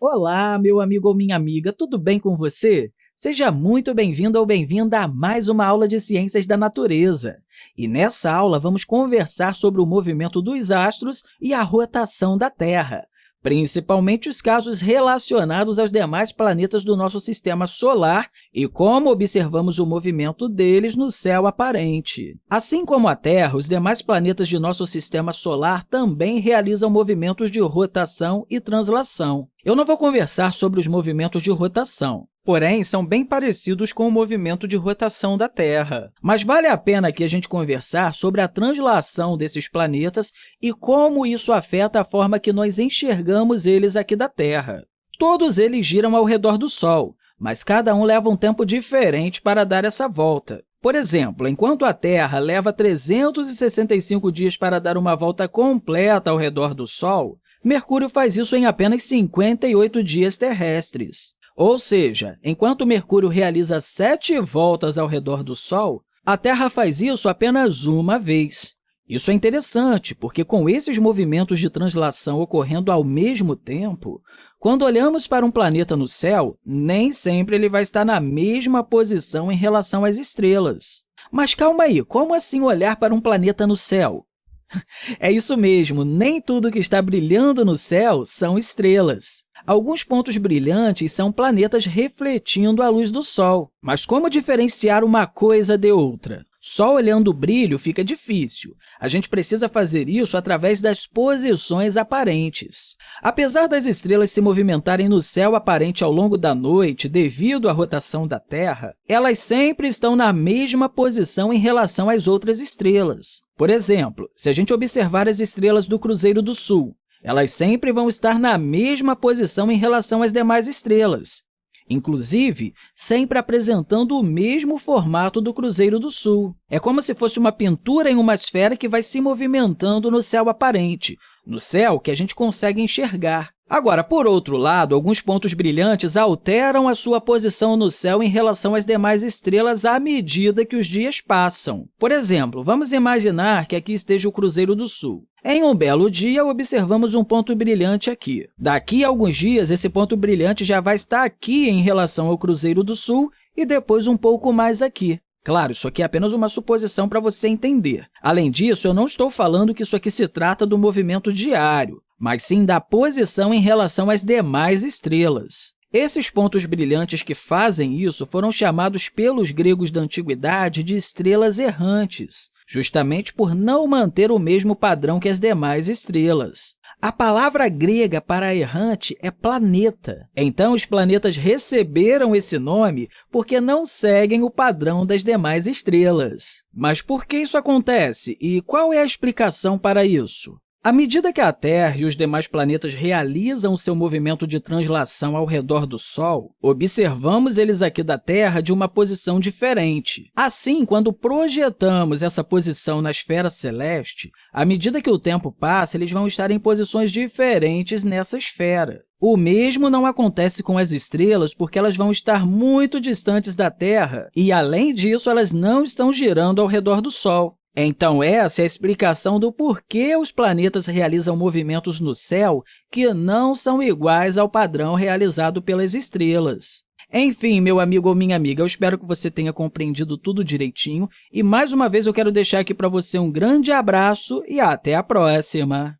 Olá, meu amigo ou minha amiga, tudo bem com você? Seja muito bem-vindo ou bem-vinda a mais uma aula de Ciências da Natureza. E nessa aula, vamos conversar sobre o movimento dos astros e a rotação da Terra principalmente os casos relacionados aos demais planetas do nosso sistema solar e como observamos o movimento deles no céu aparente. Assim como a Terra, os demais planetas de nosso sistema solar também realizam movimentos de rotação e translação. Eu não vou conversar sobre os movimentos de rotação, porém, são bem parecidos com o movimento de rotação da Terra. Mas vale a pena aqui a gente conversar sobre a translação desses planetas e como isso afeta a forma que nós enxergamos eles aqui da Terra. Todos eles giram ao redor do Sol, mas cada um leva um tempo diferente para dar essa volta. Por exemplo, enquanto a Terra leva 365 dias para dar uma volta completa ao redor do Sol, Mercúrio faz isso em apenas 58 dias terrestres. Ou seja, enquanto Mercúrio realiza sete voltas ao redor do Sol, a Terra faz isso apenas uma vez. Isso é interessante, porque com esses movimentos de translação ocorrendo ao mesmo tempo, quando olhamos para um planeta no céu, nem sempre ele vai estar na mesma posição em relação às estrelas. Mas calma aí, como assim olhar para um planeta no céu? É isso mesmo, nem tudo que está brilhando no céu são estrelas. Alguns pontos brilhantes são planetas refletindo a luz do Sol. Mas como diferenciar uma coisa de outra? Só olhando o brilho fica difícil. A gente precisa fazer isso através das posições aparentes. Apesar das estrelas se movimentarem no céu aparente ao longo da noite devido à rotação da Terra, elas sempre estão na mesma posição em relação às outras estrelas. Por exemplo, se a gente observar as estrelas do Cruzeiro do Sul, elas sempre vão estar na mesma posição em relação às demais estrelas, inclusive sempre apresentando o mesmo formato do Cruzeiro do Sul. É como se fosse uma pintura em uma esfera que vai se movimentando no céu aparente, no céu que a gente consegue enxergar. Agora, por outro lado, alguns pontos brilhantes alteram a sua posição no céu em relação às demais estrelas à medida que os dias passam. Por exemplo, vamos imaginar que aqui esteja o Cruzeiro do Sul. Em um belo dia, observamos um ponto brilhante aqui. Daqui a alguns dias, esse ponto brilhante já vai estar aqui em relação ao Cruzeiro do Sul e depois um pouco mais aqui. Claro, isso aqui é apenas uma suposição para você entender. Além disso, eu não estou falando que isso aqui se trata do movimento diário mas sim da posição em relação às demais estrelas. Esses pontos brilhantes que fazem isso foram chamados pelos gregos da antiguidade de estrelas errantes, justamente por não manter o mesmo padrão que as demais estrelas. A palavra grega para errante é planeta. Então, os planetas receberam esse nome porque não seguem o padrão das demais estrelas. Mas por que isso acontece e qual é a explicação para isso? À medida que a Terra e os demais planetas realizam seu movimento de translação ao redor do Sol, observamos eles aqui da Terra de uma posição diferente. Assim, quando projetamos essa posição na esfera celeste, à medida que o tempo passa, eles vão estar em posições diferentes nessa esfera. O mesmo não acontece com as estrelas, porque elas vão estar muito distantes da Terra e, além disso, elas não estão girando ao redor do Sol. Então, essa é a explicação do porquê os planetas realizam movimentos no céu que não são iguais ao padrão realizado pelas estrelas. Enfim, meu amigo ou minha amiga, eu espero que você tenha compreendido tudo direitinho e, mais uma vez, eu quero deixar aqui para você um grande abraço e até a próxima!